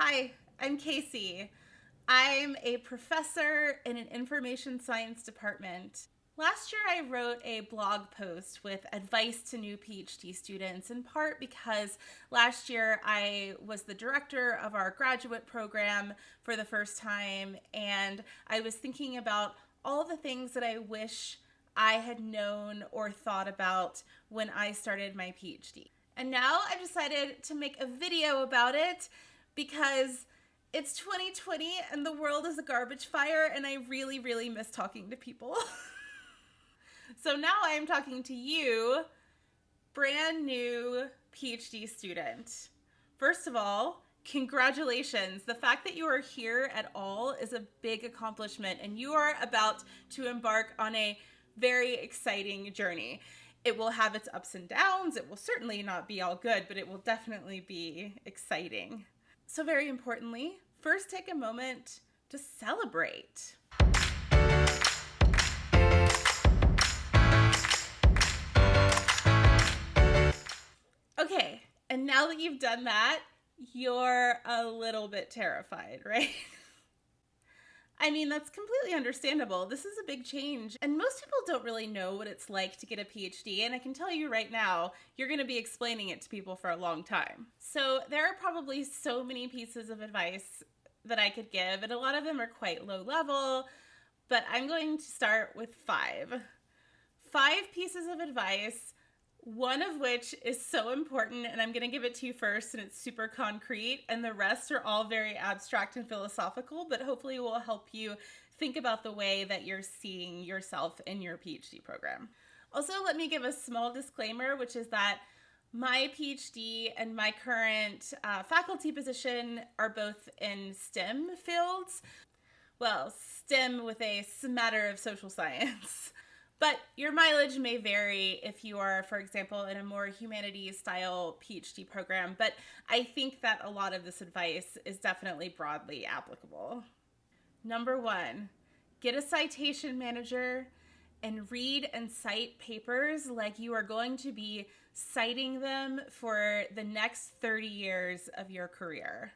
Hi, I'm Casey. I'm a professor in an information science department. Last year, I wrote a blog post with advice to new PhD students, in part because last year I was the director of our graduate program for the first time, and I was thinking about all the things that I wish I had known or thought about when I started my PhD. And now I've decided to make a video about it because it's 2020 and the world is a garbage fire, and I really, really miss talking to people. so now I am talking to you, brand new PhD student. First of all, congratulations. The fact that you are here at all is a big accomplishment, and you are about to embark on a very exciting journey. It will have its ups and downs. It will certainly not be all good, but it will definitely be exciting. So, very importantly, first take a moment to celebrate. Okay, and now that you've done that, you're a little bit terrified, right? I mean, that's completely understandable. This is a big change, and most people don't really know what it's like to get a PhD. And I can tell you right now, you're going to be explaining it to people for a long time. So, there are probably so many pieces of advice that I could give, and a lot of them are quite low level, but I'm going to start with five. Five pieces of advice one of which is so important, and I'm going to give it to you first, and it's super concrete, and the rest are all very abstract and philosophical, but hopefully will help you think about the way that you're seeing yourself in your PhD program. Also, let me give a small disclaimer, which is that my PhD and my current uh, faculty position are both in STEM fields. Well, STEM with a smatter of social science. But your mileage may vary if you are, for example, in a more humanities style PhD program. But I think that a lot of this advice is definitely broadly applicable. Number one, get a citation manager and read and cite papers like you are going to be citing them for the next 30 years of your career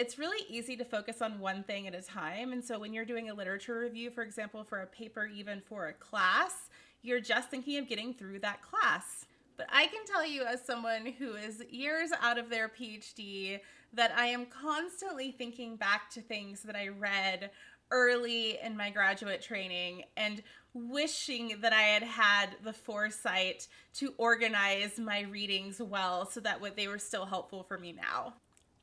it's really easy to focus on one thing at a time. And so when you're doing a literature review, for example, for a paper, even for a class, you're just thinking of getting through that class. But I can tell you, as someone who is years out of their PhD, that I am constantly thinking back to things that I read early in my graduate training and wishing that I had had the foresight to organize my readings well so that they were still helpful for me now.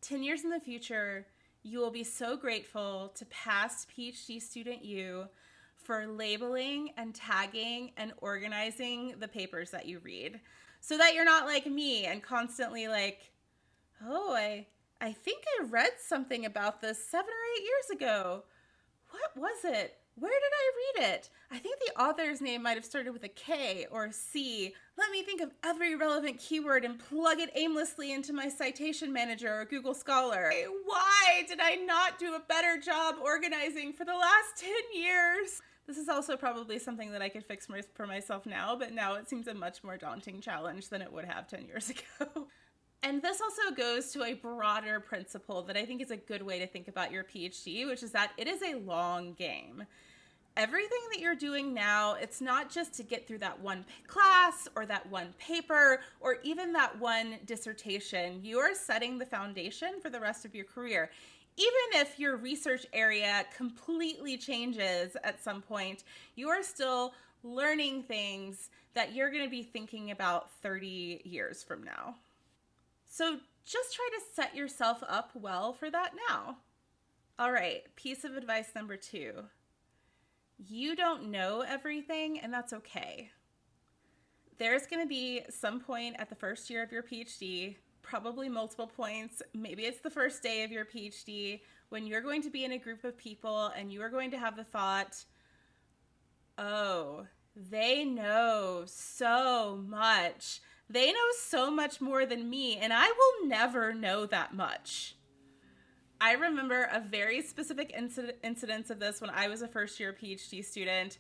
10 years in the future, you will be so grateful to past PhD student you for labeling and tagging and organizing the papers that you read so that you're not like me and constantly like, oh, I, I think I read something about this seven or eight years ago. What was it? Where did I read it? I think author's name might have started with a K or a C. Let me think of every relevant keyword and plug it aimlessly into my citation manager or Google Scholar. Why did I not do a better job organizing for the last 10 years? This is also probably something that I could fix for myself now, but now it seems a much more daunting challenge than it would have 10 years ago. And this also goes to a broader principle that I think is a good way to think about your PhD, which is that it is a long game everything that you're doing now, it's not just to get through that one class or that one paper or even that one dissertation. You are setting the foundation for the rest of your career. Even if your research area completely changes at some point, you are still learning things that you're going to be thinking about 30 years from now. So just try to set yourself up well for that now. All right, piece of advice number two you don't know everything, and that's okay. There's going to be some point at the first year of your PhD, probably multiple points. Maybe it's the first day of your PhD when you're going to be in a group of people and you are going to have the thought, oh, they know so much. They know so much more than me, and I will never know that much. I remember a very specific incident, incidence of this when I was a first year PhD student.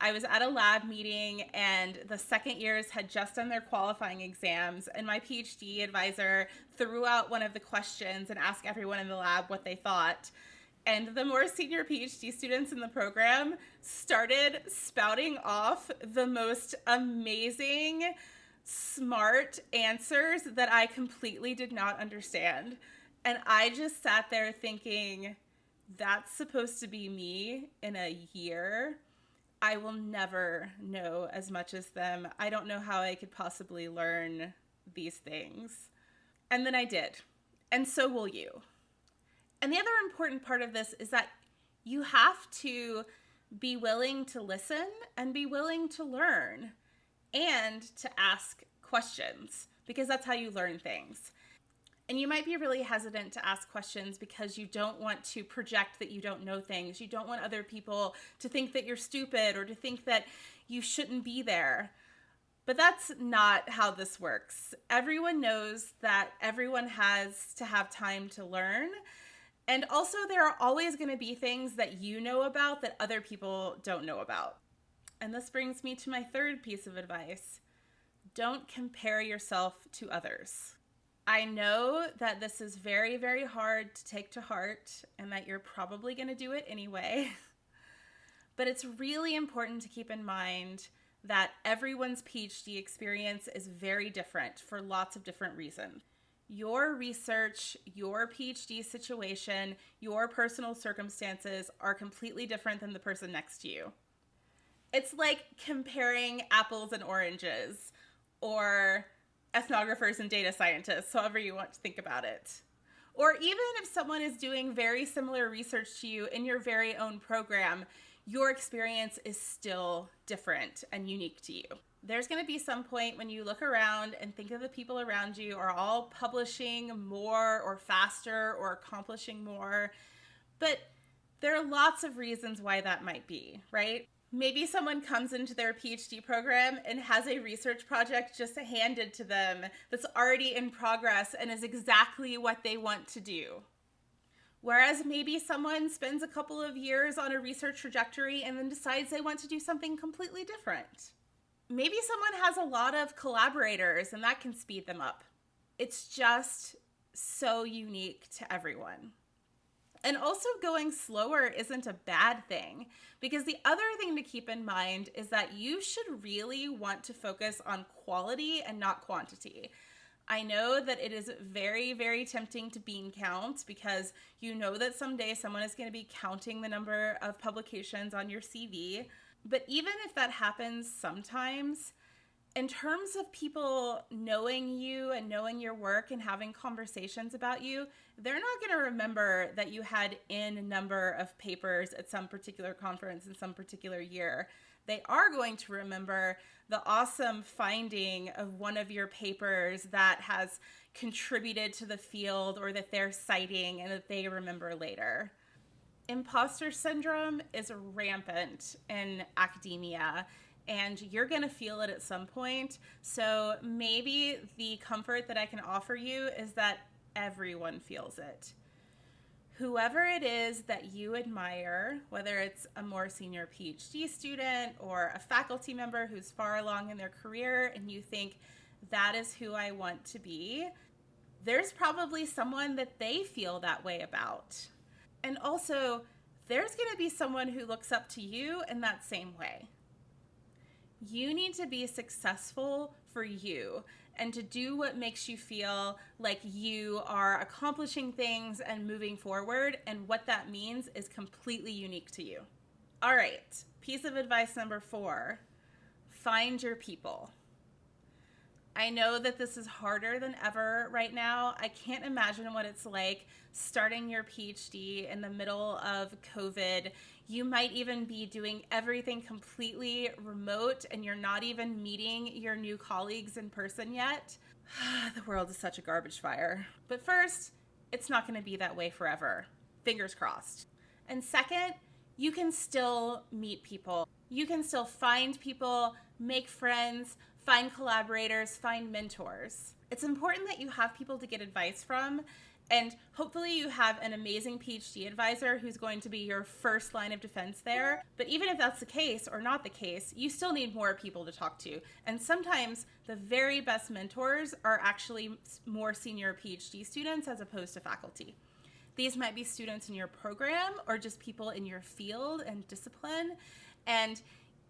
I was at a lab meeting and the second years had just done their qualifying exams and my PhD advisor threw out one of the questions and asked everyone in the lab what they thought. And the more senior PhD students in the program started spouting off the most amazing, smart answers that I completely did not understand. And I just sat there thinking, that's supposed to be me in a year I will never know as much as them. I don't know how I could possibly learn these things. And then I did. And so will you. And the other important part of this is that you have to be willing to listen and be willing to learn and to ask questions because that's how you learn things. And you might be really hesitant to ask questions because you don't want to project that you don't know things. You don't want other people to think that you're stupid or to think that you shouldn't be there. But that's not how this works. Everyone knows that everyone has to have time to learn. And also, there are always going to be things that you know about that other people don't know about. And this brings me to my third piece of advice don't compare yourself to others. I know that this is very, very hard to take to heart and that you're probably going to do it anyway. but it's really important to keep in mind that everyone's PhD experience is very different for lots of different reasons. Your research, your PhD situation, your personal circumstances are completely different than the person next to you. It's like comparing apples and oranges or ethnographers and data scientists, however you want to think about it. Or even if someone is doing very similar research to you in your very own program, your experience is still different and unique to you. There's going to be some point when you look around and think of the people around you are all publishing more or faster or accomplishing more. But there are lots of reasons why that might be, right? Maybe someone comes into their PhD program and has a research project just handed to them that's already in progress and is exactly what they want to do. Whereas maybe someone spends a couple of years on a research trajectory and then decides they want to do something completely different. Maybe someone has a lot of collaborators and that can speed them up. It's just so unique to everyone. And also, going slower isn't a bad thing because the other thing to keep in mind is that you should really want to focus on quality and not quantity. I know that it is very, very tempting to bean count because you know that someday someone is going to be counting the number of publications on your CV. But even if that happens sometimes, in terms of people knowing you and knowing your work and having conversations about you, they're not going to remember that you had in number of papers at some particular conference in some particular year. They are going to remember the awesome finding of one of your papers that has contributed to the field or that they're citing and that they remember later. Imposter syndrome is rampant in academia and you're going to feel it at some point. So maybe the comfort that I can offer you is that everyone feels it. Whoever it is that you admire, whether it's a more senior PhD student or a faculty member who's far along in their career and you think that is who I want to be, there's probably someone that they feel that way about. And also, there's going to be someone who looks up to you in that same way. You need to be successful for you and to do what makes you feel like you are accomplishing things and moving forward. And what that means is completely unique to you. All right, piece of advice number four find your people. I know that this is harder than ever right now. I can't imagine what it's like starting your PhD in the middle of COVID. You might even be doing everything completely remote and you're not even meeting your new colleagues in person yet. the world is such a garbage fire. But first, it's not going to be that way forever. Fingers crossed. And second, you can still meet people. You can still find people, make friends, find collaborators, find mentors. It's important that you have people to get advice from And hopefully, you have an amazing PhD advisor who's going to be your first line of defense there. But even if that's the case or not the case, you still need more people to talk to. And sometimes the very best mentors are actually more senior PhD students as opposed to faculty. These might be students in your program or just people in your field and discipline. And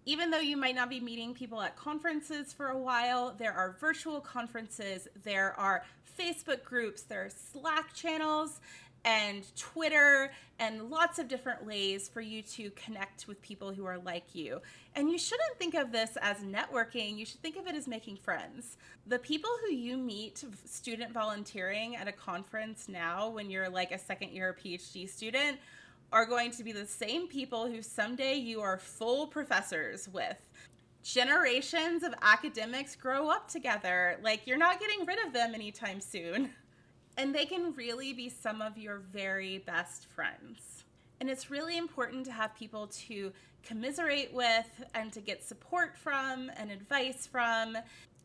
even though you might not be meeting people at conferences for a while, there are virtual conferences, there are Facebook groups, there are Slack channels, and Twitter, and lots of different ways for you to connect with people who are like you. And you shouldn't think of this as networking, you should think of it as making friends. The people who you meet student volunteering at a conference now, when you're like a second year PhD student, are going to be the same people who someday you are full professors with. Generations of academics grow up together. Like, you're not getting rid of them anytime soon. And they can really be some of your very best friends. And it's really important to have people to commiserate with and to get support from and advice from.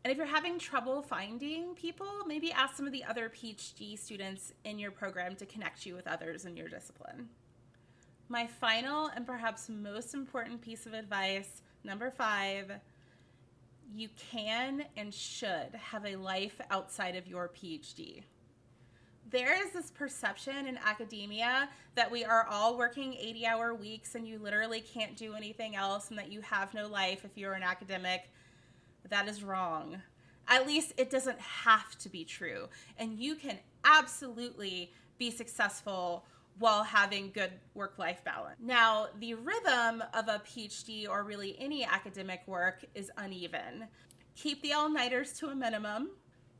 And if you're having trouble finding people, maybe ask some of the other PhD students in your program to connect you with others in your discipline. My final and perhaps most important piece of advice, number five, you can and should have a life outside of your PhD. There is this perception in academia that we are all working 80 hour weeks and you literally can't do anything else and that you have no life if you're an academic. That is wrong. At least it doesn't have to be true. And you can absolutely be successful while having good work life balance. Now, the rhythm of a PhD or really any academic work is uneven. Keep the all nighters to a minimum,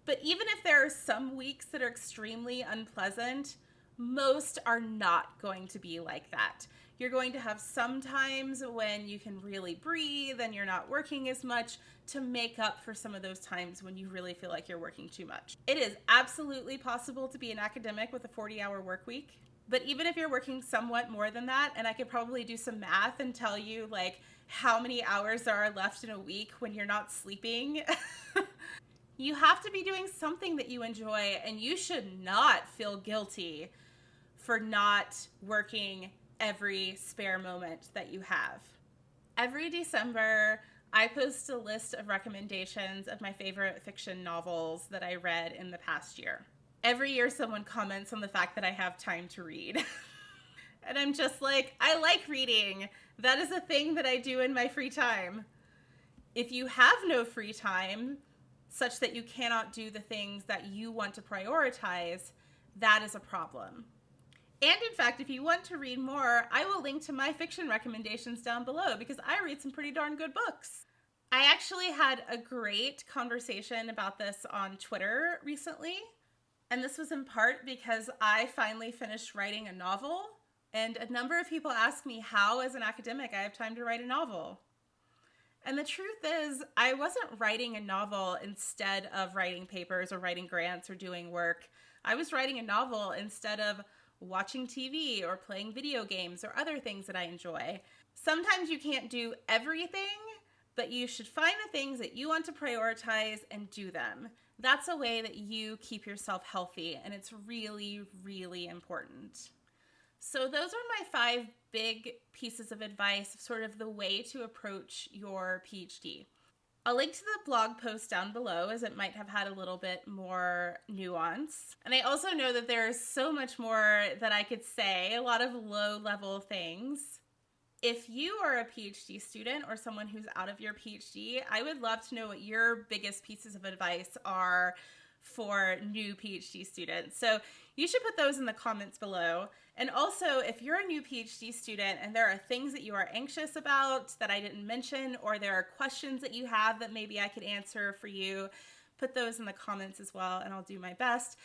but even if there are some weeks that are extremely unpleasant, most are not going to be like that. You're going to have some times when you can really breathe and you're not working as much to make up for some of those times when you really feel like you're working too much. It is absolutely possible to be an academic with a 40 hour work week. But even if you're working somewhat more than that, and I could probably do some math and tell you like how many hours there are left in a week when you're not sleeping, you have to be doing something that you enjoy, and you should not feel guilty for not working every spare moment that you have. Every December, I post a list of recommendations of my favorite fiction novels that I read in the past year every year someone comments on the fact that I have time to read. and I'm just like, I like reading. That is a thing that I do in my free time. If you have no free time, such that you cannot do the things that you want to prioritize, that is a problem. And in fact, if you want to read more, I will link to my fiction recommendations down below because I read some pretty darn good books. I actually had a great conversation about this on Twitter recently. And this was in part because I finally finished writing a novel. And a number of people ask me how, as an academic, I have time to write a novel. And the truth is, I wasn't writing a novel instead of writing papers or writing grants or doing work. I was writing a novel instead of watching TV or playing video games or other things that I enjoy. Sometimes you can't do everything, but you should find the things that you want to prioritize and do them that's a way that you keep yourself healthy, and it's really, really important. So, those are my five big pieces of advice, sort of the way to approach your PhD. I'll link to the blog post down below as it might have had a little bit more nuance. And I also know that there's so much more that I could say, a lot of low level things if you are a PhD student or someone who's out of your PhD, I would love to know what your biggest pieces of advice are for new PhD students. So you should put those in the comments below. And also, if you're a new PhD student and there are things that you are anxious about that I didn't mention, or there are questions that you have that maybe I could answer for you, put those in the comments as well, and I'll do my best.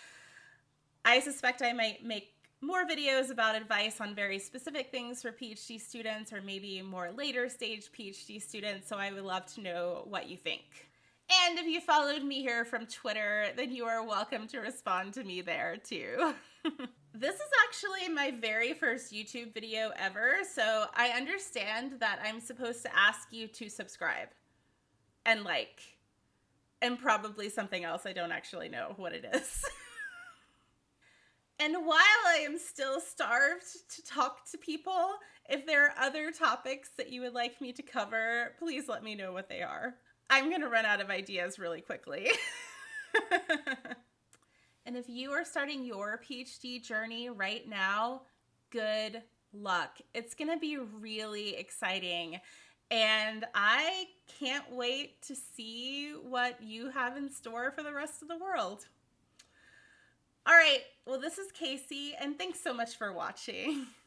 I suspect I might make more videos about advice on very specific things for PhD students or maybe more later stage PhD students. So I would love to know what you think. And if you followed me here from Twitter, then you are welcome to respond to me there too. this is actually my very first YouTube video ever, so I understand that I'm supposed to ask you to subscribe and like, and probably something else. I don't actually know what it is. And while I am still starved to talk to people, if there are other topics that you would like me to cover, please let me know what they are. I'm going to run out of ideas really quickly. and if you are starting your PhD journey right now, good luck. It's going to be really exciting. And I can't wait to see what you have in store for the rest of the world. All right, well, this is Casey, and thanks so much for watching.